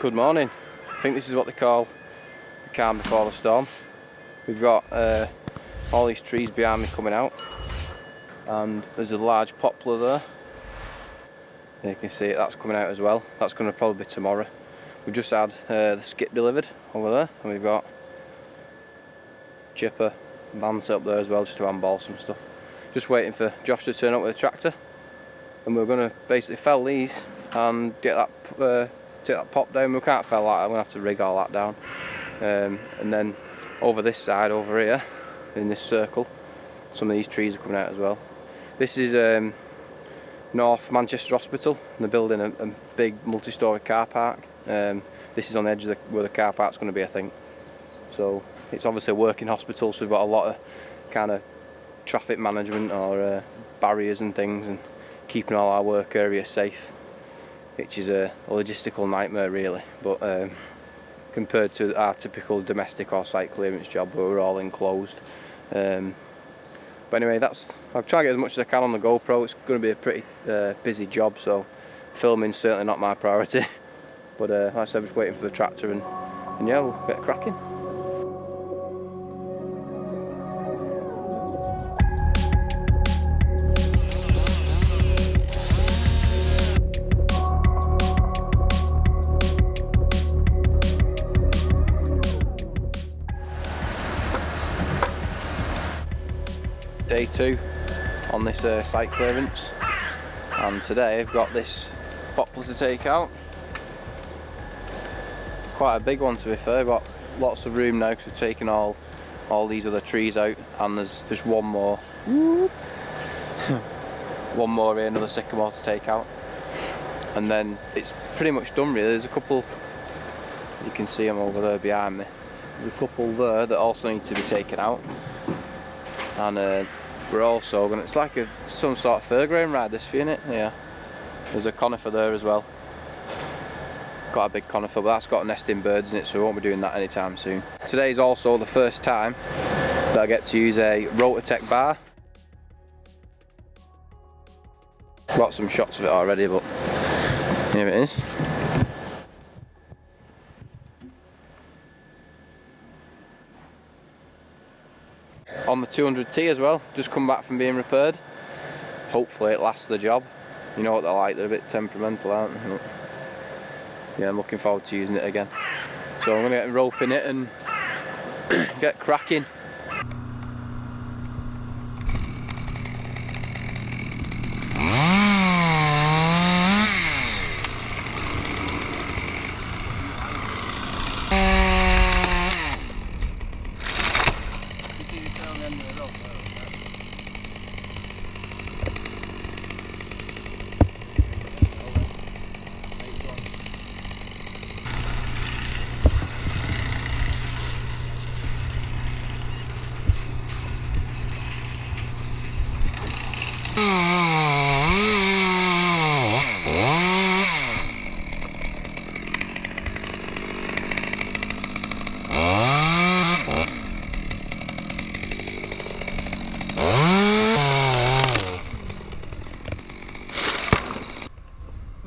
Good morning. I think this is what they call the calm before the storm. We've got uh, all these trees behind me coming out and there's a large poplar there. You can see it, that's coming out as well. That's going to probably be tomorrow. We've just had uh, the skip delivered over there and we've got chipper van up there as well just to handball some stuff. Just waiting for Josh to turn up with a tractor and we're going to basically fell these and get that uh, take that pop down. We can't fell that, I'm to have to rig all that down. Um, and then over this side, over here, in this circle, some of these trees are coming out as well. This is um, North Manchester Hospital, and they're building a, a big multi-storey car park. Um, this is on the edge of the, where the car park's going to be, I think. So it's obviously a working hospital, so we've got a lot of kind of traffic management or uh, barriers and things, and keeping all our work areas safe which is a, logistical nightmare really. But um, compared to our typical domestic or site clearance job where we're all enclosed. Um, but anyway that's I've tried to get as much as I can on the GoPro. It's going to be a pretty uh, busy job so filming's certainly not my priority. But uh, like I said, just waiting for the tractor and, and yeah we'll get cracking two on this uh, site clearance. And today I've got this poplar to take out. Quite a big one to be fair got lots of room now because we've taken all all these other trees out and there's just one more. One more here another sycamore to take out. And then it's pretty much done really. There's a couple you can see them over there behind me. There's a couple there that also need to be taken out. And uh, we're also going it's like a, some sort of fairground ride this for it, yeah. There's a conifer there as well. Got a big conifer, but that's got nesting birds in it, so we won't be doing that anytime soon. Today's also the first time that I get to use a Rotatec bar. Got some shots of it already, but here it is. The 200T as well, just come back from being repaired. Hopefully it lasts the job. You know what they're like, they're a bit temperamental, aren't they? Yeah, I'm looking forward to using it again. So I'm going to get roping it and get cracking.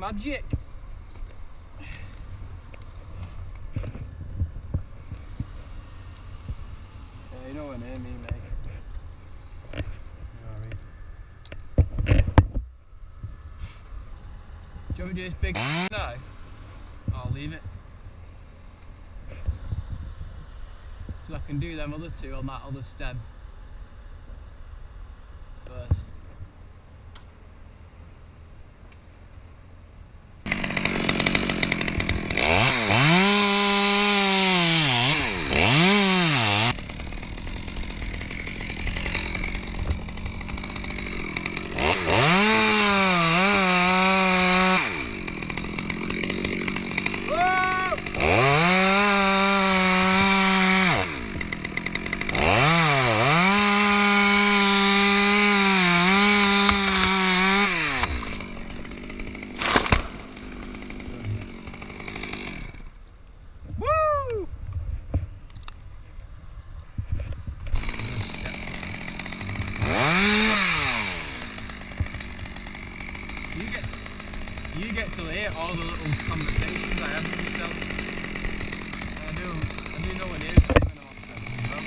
Magic! Yeah, you know what I mean, mate. Do you want me to do this big now? I'll leave it. So I can do them other two on that other stem hear all the little conversations I have with myself. I do, I know when it is coming off. Hello?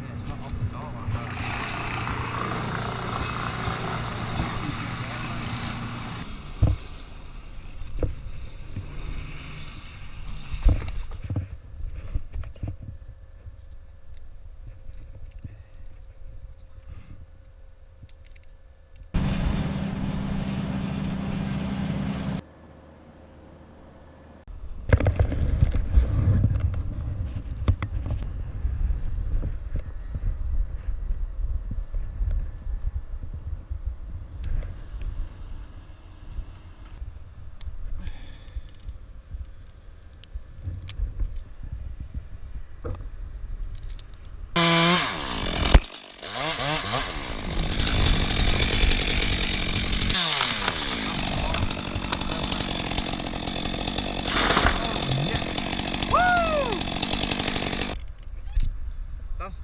Yeah, it's not off at all like that. That's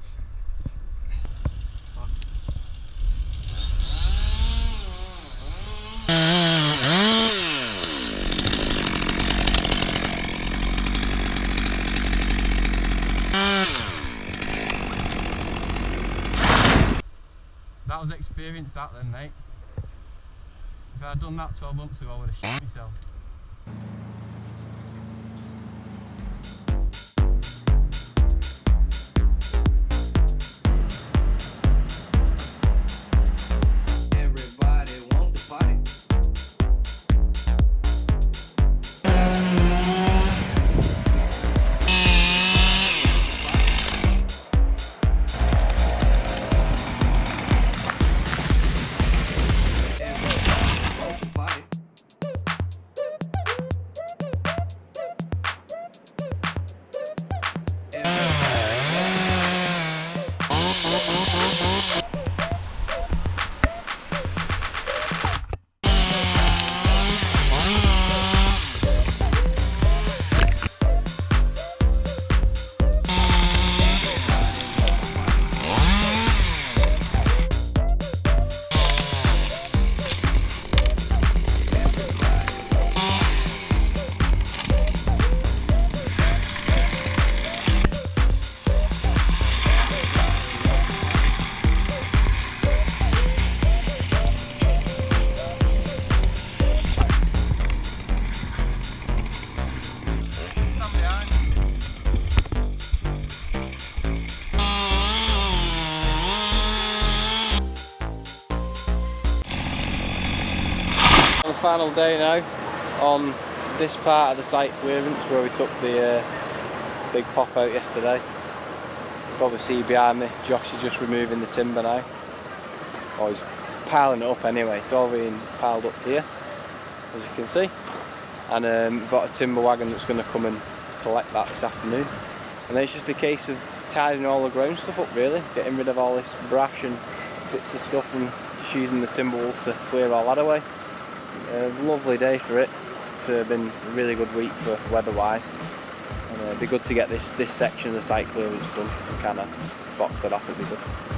That was experience that then, mate. If I'd done that 12 months ago, I would have shit myself. Final day now on this part of the site clearance where we took the uh, big pop out yesterday. You can probably see behind me, Josh is just removing the timber now. Or he's piling it up anyway, it's all being piled up here, as you can see. And um, we've got a timber wagon that's going to come and collect that this afternoon. And then it's just a case of tidying all the ground stuff up really, getting rid of all this brash and bits of stuff and just using the Timberwolf to clear all that away. A lovely day for it. It's uh, been a really good week for weather-wise. And uh, it'd be good to get this, this section of the site clearance done and kind of box it off, it'd be good.